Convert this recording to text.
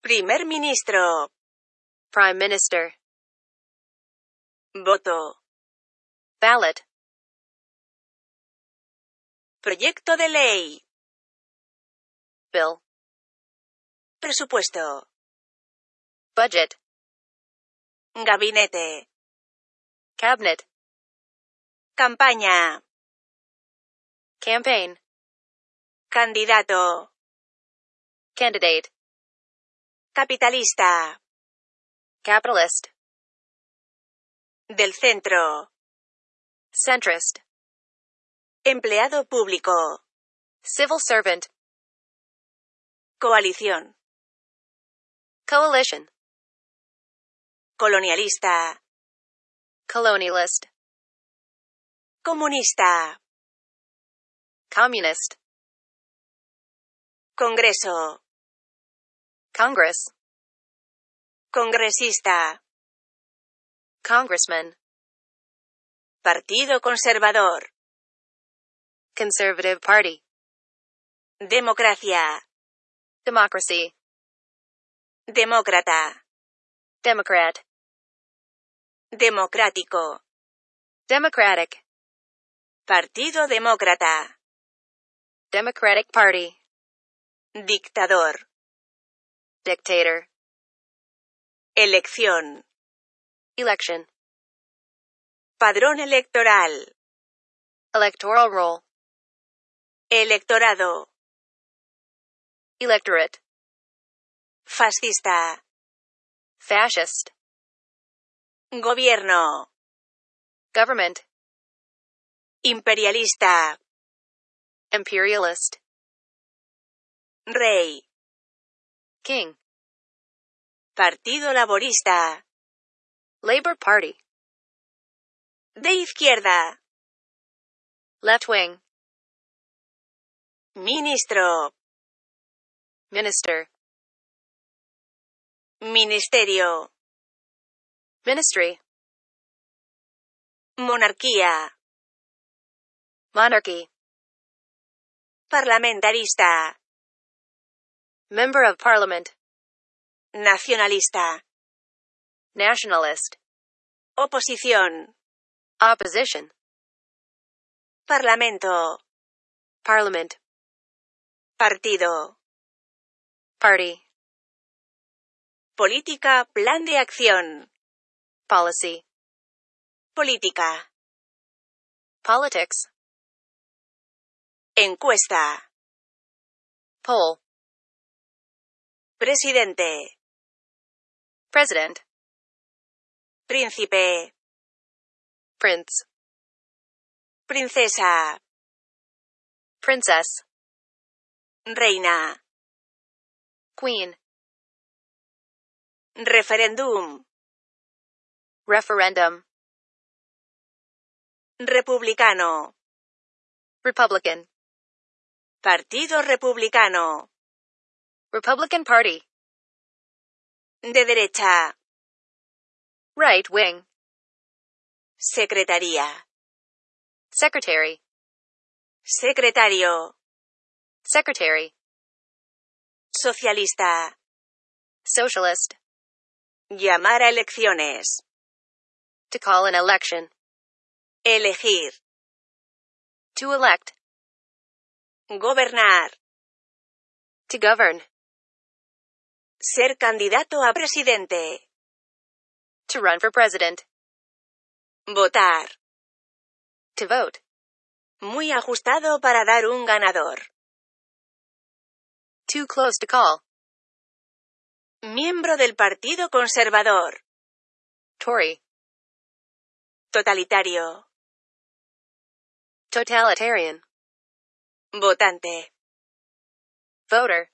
Primer ministro. Prime Minister. Voto. Ballot. Proyecto de ley. Bill. Presupuesto. Budget. Gabinete. Cabinet. Campaña. Campaign. Candidato. Candidate. Capitalista. Capitalist. Del centro. Centrist. Empleado público. Civil servant. Coalición. Coalition. Colonialista. Colonialist. Comunista. Communist. Congreso. Congress. Congresista. Congressman. Partido Conservador. Conservative Party. Democracia. Democracy. Demócrata. Democrat. Democrático. Democratic. Partido Demócrata. Democratic Party. Dictador. Dictator. Elección. Padrón electoral. Electoral roll. Electorado. Electorate. Fascista. Fascist. Gobierno. Government. Imperialista. Imperialist. Rey. King. Partido Laborista. Labor Party. De izquierda. Left wing. Ministro. Minister. Ministerio. Ministry. Monarquía. Monarchy. Parlamentarista. Member of Parliament. Nacionalista. Nationalist. Oposición. Opposition. Parlamento. Parliament. Partido. Party. Política, plan de acción. Policy. Política. Politics. Encuesta. Poll. Presidente. President. Príncipe. Prince. Princesa. Princess. Reina. Queen. Referéndum. Referendum. Republicano. Republican. Partido Republicano. Republican Party. De derecha. Right wing. Secretaría. Secretary. Secretario. Secretary. Socialista. Socialist. Llamar a elecciones. To call an election. Elegir. To elect. Gobernar. To govern. Ser candidato a presidente. To run for president. Votar. To vote. Muy ajustado para dar un ganador. Too close to call. Miembro del Partido Conservador. Tory. Totalitario. Totalitarian. Votante. Voter.